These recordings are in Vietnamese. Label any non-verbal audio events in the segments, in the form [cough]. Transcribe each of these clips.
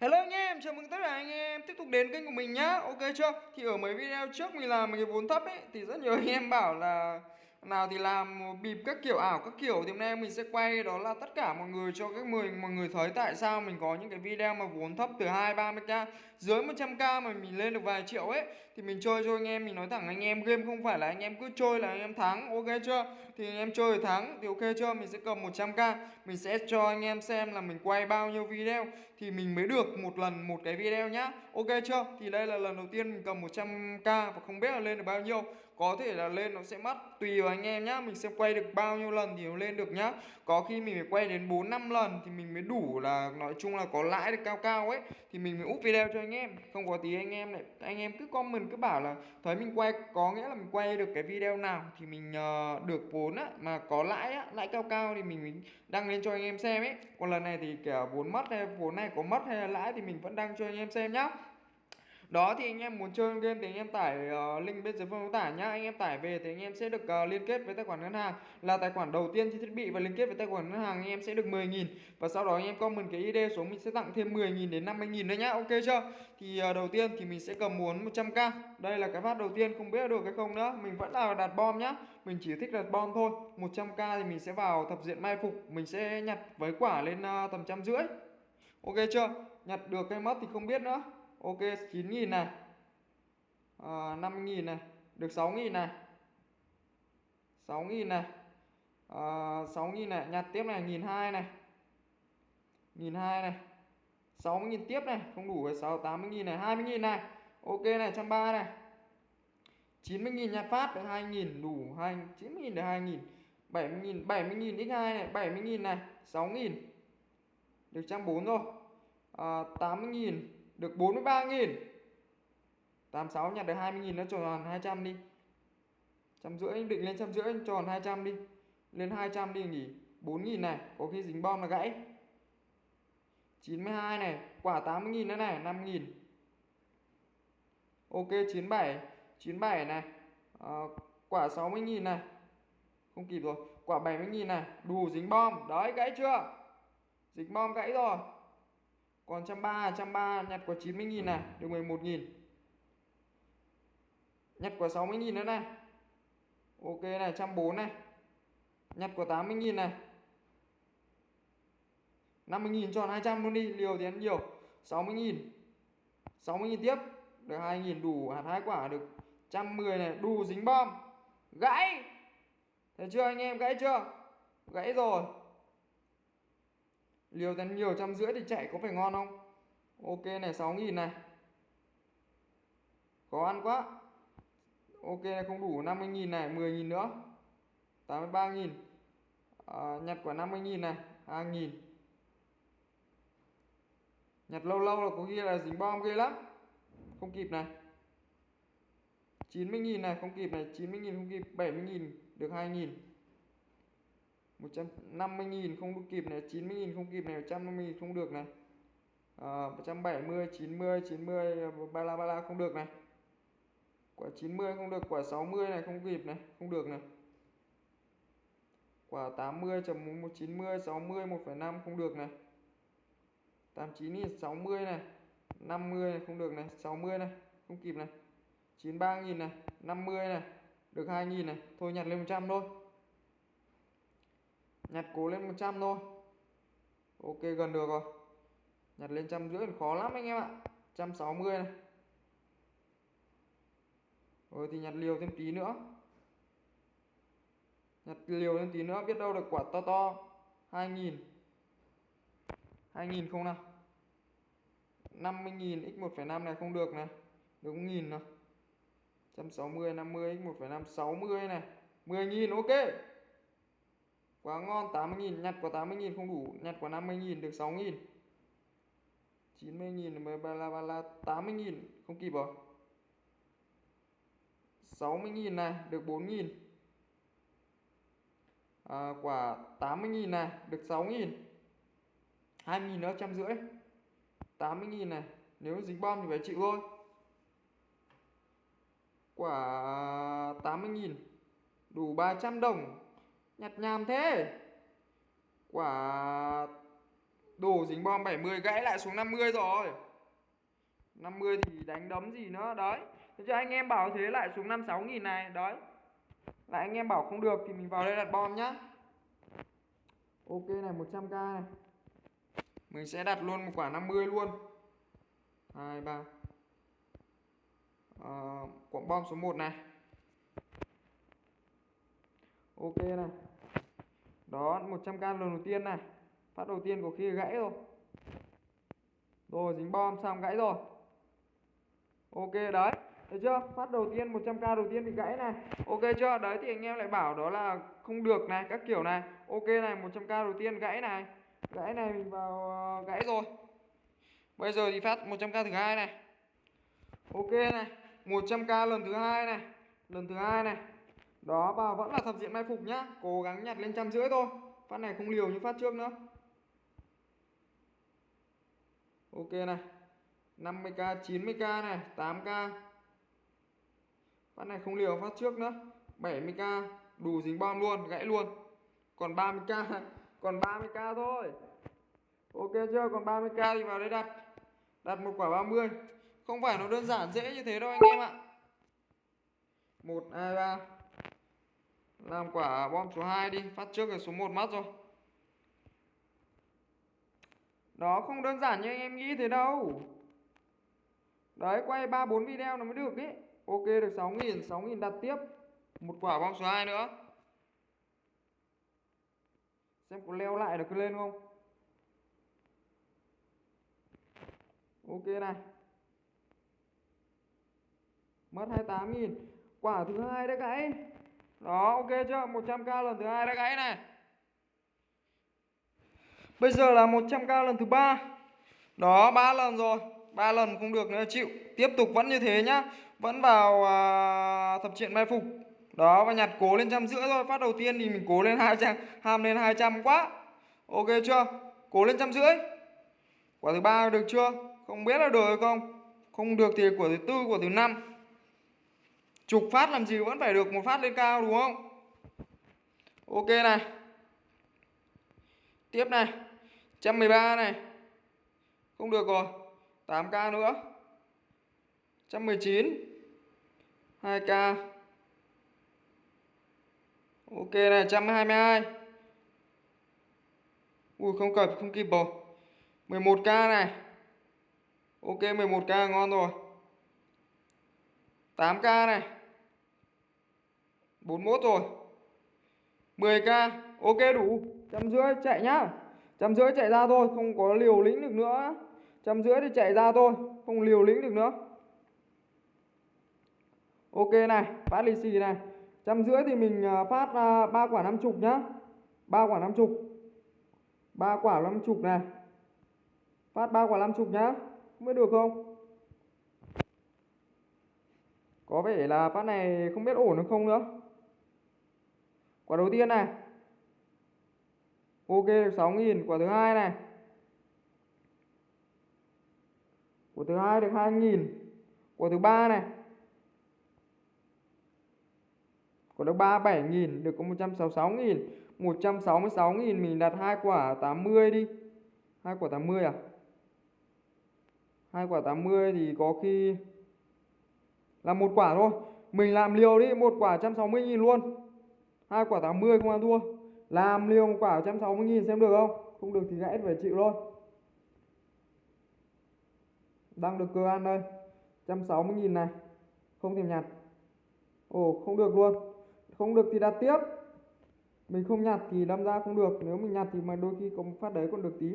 Hello anh em, chào mừng tất cả anh em tiếp tục đến kênh của mình nhá. Ok chưa? Thì ở mấy video trước mình làm cái vốn thấp ấy Thì rất nhiều anh em bảo là nào thì làm bịp các kiểu ảo các kiểu. Thì hôm nay mình sẽ quay đó là tất cả mọi người cho các người mọi người thấy tại sao mình có những cái video mà vốn thấp từ 2 30k dưới 100k mà mình lên được vài triệu ấy, thì mình chơi cho anh em, mình nói thẳng anh em, game không phải là anh em cứ chơi là anh em thắng, ok chưa? Thì anh em chơi thắng, thì ok chưa? Mình sẽ cầm 100k mình sẽ cho anh em xem là mình quay bao nhiêu video, thì mình mới được một lần một cái video nhá. Ok chưa? Thì đây là lần đầu tiên mình cầm 100k và không biết là lên được bao nhiêu. Có thể là lên nó sẽ mất, tùy vào anh em nhá. Mình sẽ quay được bao nhiêu lần thì nó lên được nhá. Có khi mình phải quay đến 4 năm lần thì mình mới đủ là, nói chung là có lãi được cao cao ấy, thì mình mới úp video cho anh anh em. Không có tí anh em lại anh em cứ comment cứ bảo là thấy mình quay có nghĩa là mình quay được cái video nào thì mình uh, được vốn á mà có lãi á lãi cao cao thì mình, mình đăng lên cho anh em xem ấy. Còn lần này thì kẻ vốn mất hay vốn này có mất hay là lãi thì mình vẫn đăng cho anh em xem nhá đó thì anh em muốn chơi game thì anh em tải uh, link bên dưới phần mô tả nhá. Anh em tải về thì anh em sẽ được uh, liên kết với tài khoản ngân hàng. Là tài khoản đầu tiên trên thiết bị và liên kết với tài khoản ngân hàng anh em sẽ được 10.000 và sau đó anh em comment cái ID xuống mình sẽ tặng thêm 10.000 đến 50.000 nữa nhá. Ok chưa? Thì uh, đầu tiên thì mình sẽ cầm muốn 100k đây là cái phát đầu tiên không biết được hay không nữa. Mình vẫn là đặt bom nhá. Mình chỉ thích đặt bom thôi. 100k thì mình sẽ vào thập diện mai phục. Mình sẽ nhặt với quả lên uh, tầm trăm rưỡi. Ok chưa? Nhặt được cái mất thì không biết nữa ok 9.000 này. Ờ, à, 5.000 này. Được 6.000 này. 6.000 này. Ờ, à, 6.000 này. Nhặt tiếp này 1.200 này. 1.200 này. 60.000 tiếp này. Không đủ với 6 80.000 này. 20.000 này. Ok này 130 này. 90.000 nhặt phát được 2.000 đủ 2 90.000 được 2.000 70.000 70.000 x2 này. 70.000 này. 6.000 được 140 rồi. Ờ, à, 80.000 được 43.000 86 nhặt được 20.000 nó tròn 200 đi. Trăm rưỡi định lên trăm rưỡi tròn 200 đi. Lên 200 đi nghỉ. 4.000 này có khi dính bom là gãy. 92 này quả 80.000 nữa này 5.000 ok 97 97 này. À, quả 60.000 này. Không kịp rồi. Quả 70.000 này. Đủ dính bom. Đấy gãy chưa? Dính bom gãy rồi còn 130 130 nhặt quả 90 nghìn này được 11 nghìn. Nhặt quả 60 nghìn nữa này. Ok này 140 này. Nhặt quả 80 nghìn này. 50 nghìn tròn 200 luôn đi liều thì ăn nhiều. 60 nghìn. 60 nghìn tiếp. Được 2 nghìn đủ hạt hai quả được. 110 này đủ dính bom. Gãy. Thấy chưa anh em gãy chưa? Gãy rồi liều tấn liều trăm rưỡi thì chạy có phải ngon không? Ok này 6.000 này. Khó ăn quá. Ok này, không đủ 50.000 này, mười nghìn nữa. Tám mươi ba nghìn. À, nhặt quả 50.000 này 2.000 nhặt lâu lâu là có ghi là dính bom ghê lắm. Không kịp này. 90.000 này, không kịp này. 90.000 không kịp 70.000 được 2.000 150.000 không kịp này 90.000 không kịp này 150.000 không được này. À, 170 90 90 bala bala không được này. Quả 90 không được quả 60 này không kịp này không được này. Quả 80 chấm 190 60 1,5 không được này. 89 nghìn 60 này 50 này không được này 60 này không kịp này. 93 nghìn này 50 này được 2 nghìn này thôi nhặt lên 100 thôi nhặt cố lên 100 thôi. Ok gần được rồi. Nhặt lên trăm rưỡi khó lắm anh em ạ. 160 này. Rồi thì nhặt liều thêm tí nữa. Nhặt liều thêm tí nữa biết đâu được quả to to. 2000 2000 không nào? 50.000 x 1,5 này không được này. Được nghìn nào? 160 50 x 1,5 60 này. 10.000 ok quá ngon 80.000 nhặt quả 80.000 không đủ nhặt quả 50.000 được 6.000 90.000 ba la ba la 80.000 không kịp rồi. 60.000 này được 4.000 à, quả 80.000 này được 6.000 2.000 nữa trăm rưỡi. 80.000 này nếu dính bom thì phải chịu thôi. Quả 80.000 đủ 300 đồng nhặt nhàm thế. Quả Đồ dính bom 70 gãy lại xuống 50 rồi. 50 thì đánh đấm gì nữa? Đấy. Thế cho anh em bảo thế lại xuống 56 nghìn này. Đấy. Lại anh em bảo không được thì mình vào đây đặt bom nhá. Ok này 100k này. Mình sẽ đặt luôn một quả 50 luôn. 2, 3 à, Quả bom số 1 này. Ok này. Đó 100k lần đầu tiên này. Phát đầu tiên có khi gãy rồi. Rồi, dính bom xong gãy rồi. Ok, đấy. Được chưa? Phát đầu tiên 100k đầu tiên bị gãy này. Ok chưa? Đấy, thì anh em lại bảo đó là không được này, Các kiểu này. Ok này 100k đầu tiên gãy này. Gãy này mình vào ờ, gãy rồi. Bây giờ thì phát 100k thứ hai này. Ok này 100k lần thứ hai này. Lần thứ hai này. Đó và vẫn là thập diện mai phục nhá. Cố gắng nhặt lên trăm rưỡi thôi. Phát này không liều như phát trước nữa. Ok này. 50k 90k này 8k Phát này không liều phát trước nữa. 70k đủ dính bom luôn gãy luôn. Còn 30k [laughs] Còn 30k thôi. Ok chưa? Còn 30k thì vào đây đặt. Đặt một quả 30 Không phải nó đơn giản dễ như thế đâu anh em ạ. 1, 2, 3 làm quả bom số 2 đi, Phát trước rồi số 1 mất rồi. Đó không đơn giản như anh em nghĩ thế đâu. Đấy, quay 3-4 video nó mới được ý. Ok, được 6.000 6.000 đặt tiếp. Một quả bom số 2 nữa. Xem có leo lại được lên không. Ok này. Mất 28.000 Quả thứ hai đấy các gãy đó ok chưa? 100k lần thứ hai đã gãy này. Bây giờ là 100k lần thứ ba. Đó ba lần rồi. Ba lần không được nữa chịu. Tiếp tục vẫn như thế nhá. Vẫn vào à, thập triện mai phục. Đó và nhặt cố lên trăm rưỡi thôi. Phát đầu tiên thì mình cố lên 200 Ham lên 200 quá. Ok chưa? Cố lên trăm rưỡi. Quả thứ ba được chưa? Không biết là được hay không? Không được thì của thứ tư của thứ năm. Chục phát làm gì vẫn phải được một phát lên cao, đúng không? Ok này. Tiếp này. 113 này. Không được rồi. 8k nữa. 119 2k Ok này 122 Ui, không kịp không kịp rồi. 11k này. Ok 11k ngon rồi. 8k này. 41 rồi. 10k Ok đủ. Trăm rưỡi chạy nhá. Trăm rưỡi chạy ra thôi, Không có liều lĩnh được nữa. Trăm rưỡi thì chạy ra thôi, Không liều lĩnh được nữa. Ok này, Phát lì xì này. Trăm rưỡi thì mình à, phát ba quả năm chục nhá. Ba quả năm chục. Ba quả năm chục này. Phát ba quả năm chục nhá. Mới được không? Có vẻ là phát này không biết ổn được không nữa. Quả đầu tiên này. Ok được 6.000 Quả thứ hai này. Quả thứ hai được 2.000 Quả thứ ba này. Quả thứ ba 7.000 Được có 166.000 166.000 mình đặt hai quả 80 đi. Hai quả 80 à? Hai quả 80 thì có khi là một quả thôi. Mình làm liều đi, một quả 160.000 luôn hai quả 80 không ăn thua. Làm liều một quả 160 nghìn xem được không? Không được thì gãy phải chịu thôi đang được cơ ăn đây. 160 nghìn này. Không thèm nhặt. Ồ, không được luôn. Không được thì đặt tiếp. Mình không nhặt thì đâm ra không được. Nếu mình nhặt thì mà đôi khi cũng phát đấy còn được tí.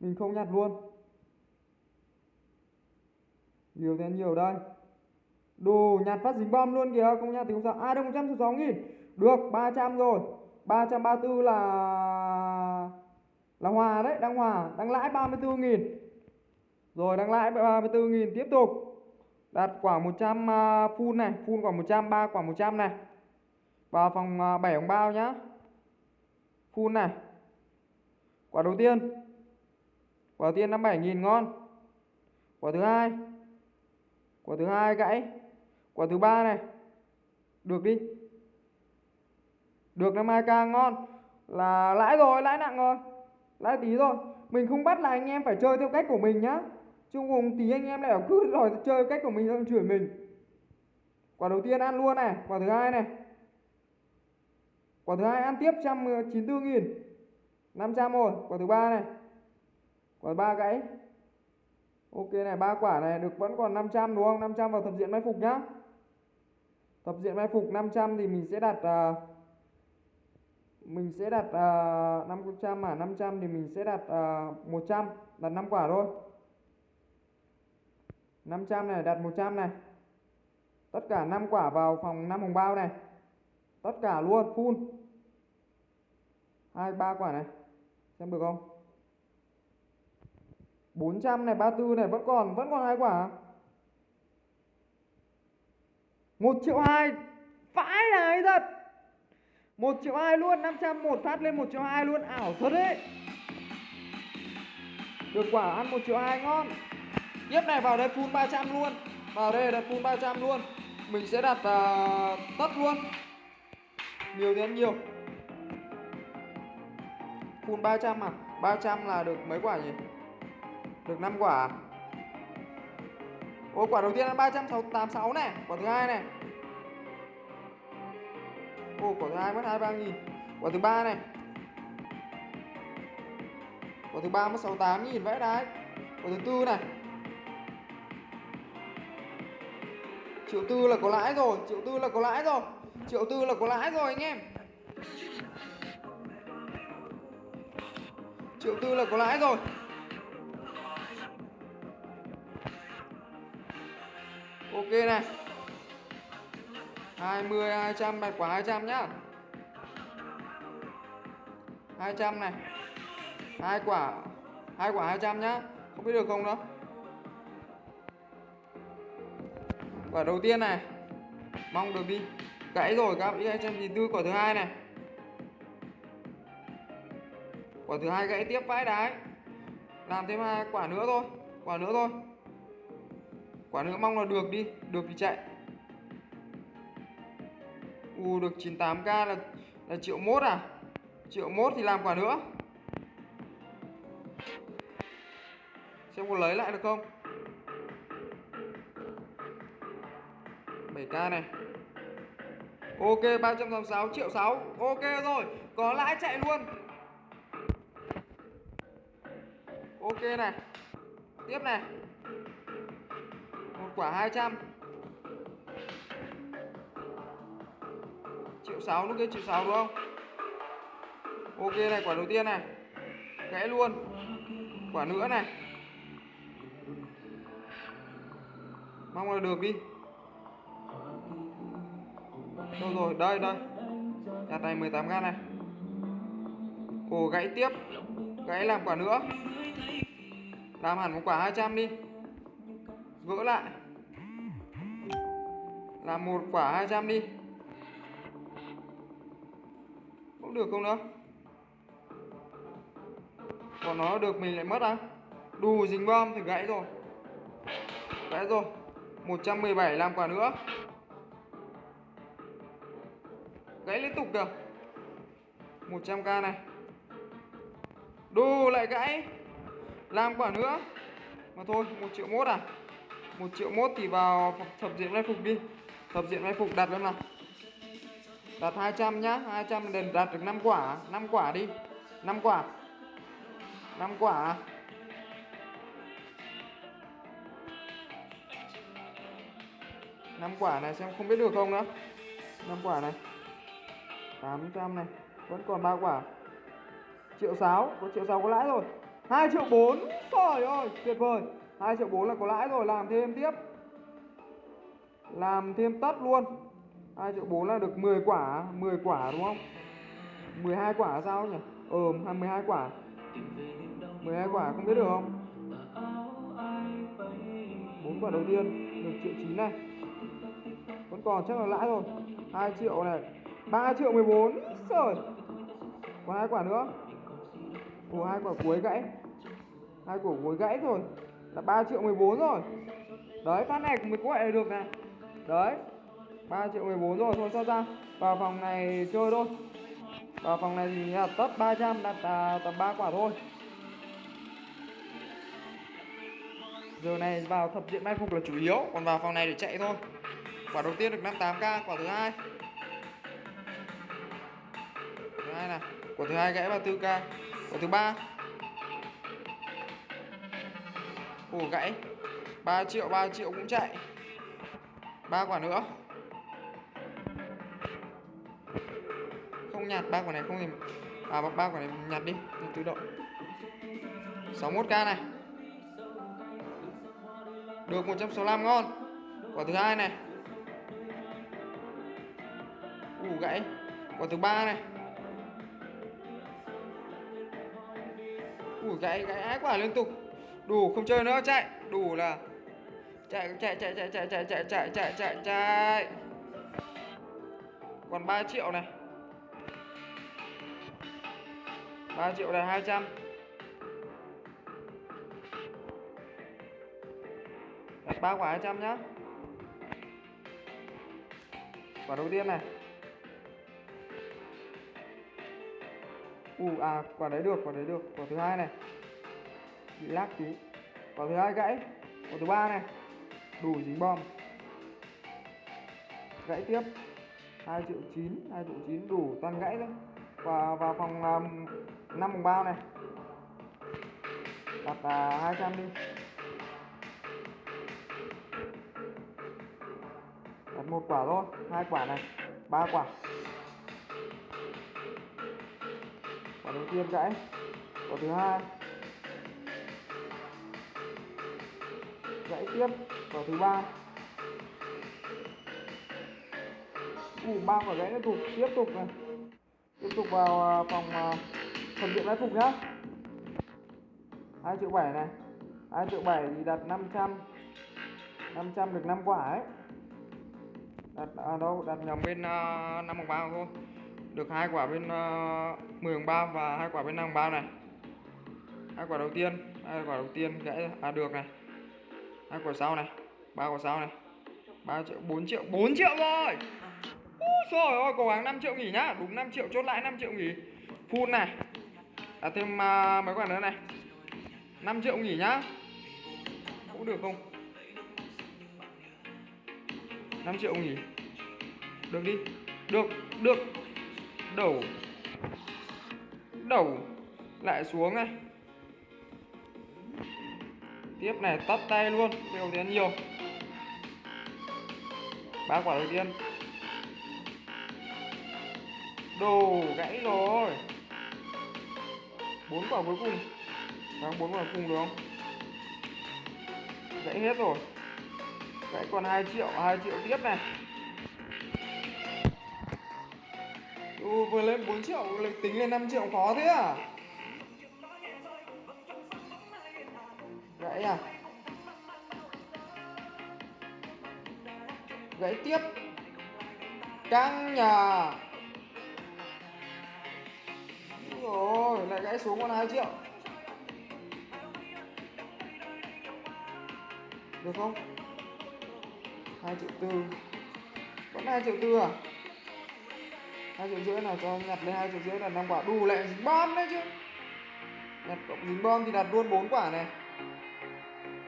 Mình không nhặt luôn. Nhiều thế, nhiều đây. Đồ, nhặt phát dính bom luôn kìa. Không nhặt thì không sao. À đâu 166 nghìn được 300 rồi. 334 là là hòa đấy đang hòa đang lãi 34.000 rồi đang lãi 34.000 tiếp tục. Đặt quả 100 uh, full này full quả 100 3 quả 100 này. Vào phòng uh, 7 ống bao nhá. Full này. Quả đầu tiên. Quả đầu tiên 57.000 ngon. Quả thứ hai. Quả thứ hai gãy. Quả thứ ba này. Được đi được năm mai ca ngon. Là lãi rồi lãi nặng rồi. Lãi tí rồi mình không bắt là anh em phải chơi theo cách của mình nhá. Chứ cùng tí anh em lại cứ [laughs] đòi chơi cách của mình xong chửi mình. Quả đầu tiên ăn luôn này. Quả thứ hai này. Quả thứ hai ăn tiếp trăm ờ, chín mươi nghìn. 500 rồi quả thứ ba này. Quả ba gãy. Ok này ba quả này được vẫn còn 500 đúng không? 500 vào thập diện mai phục nhá. Thập diện mai phục 500 thì mình sẽ đặt uh, mình sẽ đặt uh, 500 mà 500 thì mình sẽ đặt ờ, uh, 100 đặt 5 quả thôi. 500 này đặt 100 này. Tất cả 5 quả vào phòng 5 hồng bao này. Tất cả luôn full. Hai ba quả này. Xem được không? 400 này 34 này vẫn còn vẫn còn hai quả. 1 triệu 2 Vãi này thật. 1 triệu 2 luôn 500 một phát lên 1 triệu 2 luôn. Ảo thật đấy. Được quả ăn 1 triệu 2 ngon. Tiếp này vào đây full 300 luôn. Vào đây đặt full 300 luôn. Mình sẽ đặt uh, tất luôn. Nhiều thì ăn nhiều. Full 300 à? 300 là được mấy quả nhỉ? Được 5 quả à? Ôi quả đầu tiên là 386 này. Quả thứ hai này ô quả thứ hai mất 23 nghìn. Quả thứ ba này. Quả thứ ba mất 68 nghìn vẽ đấy Quả thứ tư này. Triệu tư là có lãi rồi, Triệu tư là có lãi rồi. Triệu tư là có lãi rồi anh em. Triệu tư là có lãi rồi. Ok này. 20 200 bạch quả 200 nhá. 200 này. Hai quả hai quả 200 nhá. Không biết được không đó quả đầu tiên này. Mong được đi. Gãy rồi, các bạn 294 quả thứ hai này. Quả thứ hai gãy tiếp vãi đái. Làm thêm hai quả nữa thôi, quả nữa thôi. Quả nữa mong là được đi, được thì chạy u được 98k là là triệu mốt à? Triệu mốt thì làm quả nữa. Xem có lấy lại được không? 7k này. Ok 386 triệu 6 ok rồi, có lãi chạy luôn. Ok này, tiếp này. Một quả 200 6 lúc kia triệu 6 đúng không? Ok này, quả đầu tiên này. Gãy luôn. Quả nữa này. Mong là được đi. Đâu rồi? Đây đây. Nhà này 18 gan này. Ồ, gãy tiếp. Gãy làm quả nữa. Làm hẳn một quả 200 đi. Gỡ lại. Làm một quả 200 đi cũng được không nữa còn nó được mình lại mất á à? Đù dính bom thì gãy rồi. Gãy rồi. 117 làm quả nữa. Gãy liên tục kìa. 100k này. Đù lại gãy. Làm quả nữa. Mà thôi 1 triệu mốt à? 1 triệu mốt thì vào thập diện mai phục đi. Thập diện mai phục đặt lên nào đặt 200 nhá 200 đền đặt được 5 quả. 5 quả đi. 5 quả. 5 quả. Năm quả này xem không biết được không nữa. Năm quả này. 800 này. Vẫn còn ba quả. Triệu sáu có triệu sáu có lãi rồi. Hai triệu bốn. Trời ơi, tuyệt vời. Hai triệu bốn là có lãi rồi. Làm thêm tiếp. Làm thêm tất luôn. 2 triệu 4 là được 10 quả 10 quả đúng không? 12 quả sao nhỉ? Ờ à, 12 quả. 12 quả không biết được không? 4 quả đầu tiên, được triệu 9 này. Vẫn còn chắc là lãi rồi 2 triệu này 3 triệu 14 Trời. Còn hai quả nữa. Ủa, hai quả cuối gãy. Hai quả cuối gãy rồi Là 3 triệu 14 rồi. Đấy, phát này mới có gọi được này. Đấy. 3 triệu 14 rồi thôi cho ra. Vào phòng này chơi thôi. Vào phòng này thì là tấp 300 đặt à, tầm 3 quả thôi. Giờ này vào thập diện mai phục là chủ yếu còn vào phòng này để chạy thôi. Quả đầu tiên được 58k quả thứ hai. Thứ hai này quả thứ hai gãy 34k quả thứ ba. Ủ gãy. 3 triệu 3 triệu cũng chạy. Ba quả nữa. Không nhặt ba quả này không thì à ba quả này nhặt đi nhặt tự động. 61k này. Được 165 ngon. Quả thứ hai này. Ủ gãy. Quả thứ ba này. Ủ gãy gãy ái quả liên tục. Đủ không chơi nữa, chạy. Đủ là chạy chạy chạy chạy chạy chạy chạy chạy chạy chạy. Chạy còn 3 triệu này. 3 triệu là 200 Đặt 3 quả 200 nhá. Quả đầu tiên này. Ù à quả đấy được quả đấy được. Quả thứ hai này. Bị lắc tí Quả thứ hai gãy. Quả thứ ba này. Đủ dính bom. Gãy tiếp. 2 triệu 9 2 triệu 9 đủ toàn gãy thôi. Và vào phòng um, 5 mùng bao này. Đặt à, 200 đi. Đặt một quả thôi hai quả này ba quả. Quả đầu tiên gãy Quả thứ hai. Gãy tiếp Quả thứ ba. Ủ ba quả gãy nó tục Tiếp tục này. Tiếp tục vào à, phòng à, phần điện mai phục nhá. 2 triệu 7 này. 2 triệu 7 thì đặt 500 500 được 5 quả ấy. Đặt à, đâu đặt nhầm bên uh, 5 bằng bao thôi. Được hai quả bên uh, 10 bằng bao và hai quả bên 5 bằng bao này. Hai quả đầu tiên hai quả đầu tiên gãy à được này. Hai quả sau này ba quả sau này. 3 triệu 4 triệu 4 triệu rồi. Úi ôi cố gắng 5 triệu nghỉ nhá. Đúng 5 triệu chốt lại 5 triệu nghỉ. Full này đặt thêm uh, mấy quả nữa này. 5 triệu nghỉ nhá. Cũng được không? 5 triệu nghỉ. Được đi. Được được. Đầu. Đầu. Lại xuống này. Tiếp này tắt tay luôn. Đều tiền nhiều. Ba quả đầu tiên. Đồ gãy rồi bốn quả cuối cùng. Đang bốn quả cùng được không? Dãy hết rồi. Dãy còn 2 triệu 2 triệu tiếp này. Ừ, vừa lên 4 triệu lịch tính lên 5 triệu khó thế à? Gãy à? Gãy tiếp. Căng nhà rồi, lại gãy xuống còn 2 triệu. Được không? 2 triệu tư. Vẫn 2 triệu tư à? 2 triệu rưỡi nào cho nhặt lên 2 triệu rưỡi là 5 quả. Đủ lại dính bom đấy chứ. Nhặt cộng dính bom thì đặt luôn 4 quả này.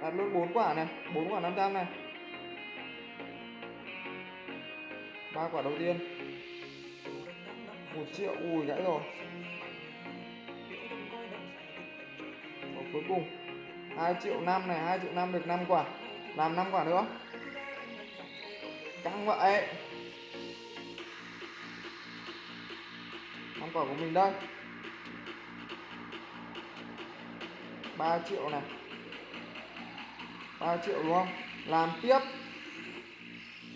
Đặt luôn 4 quả này. 4 quả 500 này. Ba quả đầu tiên. Một triệu. Ui, gãy rồi. Cuối cùng. 2 triệu 5 này 2 triệu 5 được 5 quả. Làm 5 quả nữa căng vậy. 5 quả của mình đây 3 triệu này. 3 triệu đúng không? Làm tiếp.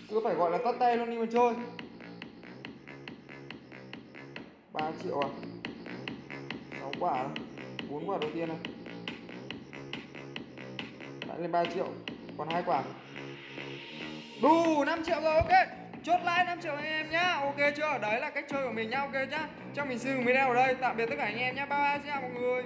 Cứ phải gọi là tắt tay luôn đi mà chơi. 3 triệu à? 6 quả. 4 quả đầu tiên này đã lên 3 triệu, còn hai quả. Đủ 5 triệu rồi, ok. Chốt lãi 5 triệu anh em nhá. Ok chưa? Đấy là cách chơi của mình nhá, ok nhá. Cho mình xin video ở đây, tạm biệt tất cả anh em nhá. Bye bye, xin chào mọi người.